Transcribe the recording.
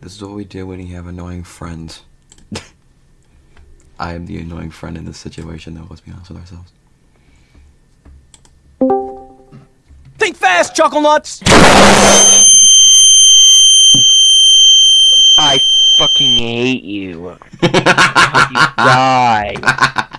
This is what we do when you have annoying friends. I am the annoying friend in this situation, though. Let's be honest with ourselves. Think fast, Chuckle Nuts! I fucking hate you. you